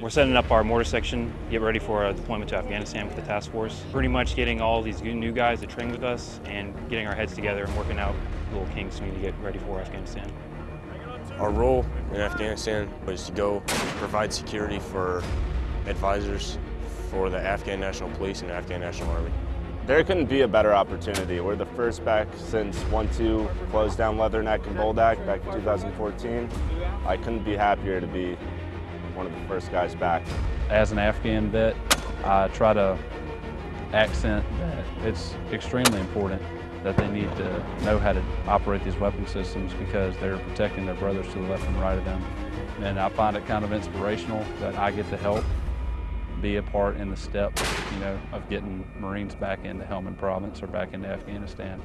We're setting up our mortar section, get ready for a deployment to Afghanistan with the task force. Pretty much getting all these new guys to train with us and getting our heads together and working out little kinks we need to get ready for Afghanistan. Our role in Afghanistan was to go provide security for advisors for the Afghan National Police and Afghan National Army. There couldn't be a better opportunity. We're the first back since 1-2 closed down Leatherneck and Boldak back in 2014. I couldn't be happier to be one of the first guys back. As an Afghan vet, I try to accent that it's extremely important that they need to know how to operate these weapon systems because they're protecting their brothers to the left and right of them. And I find it kind of inspirational that I get to help be a part in the step, you know, of getting Marines back into Helmand Province or back into Afghanistan.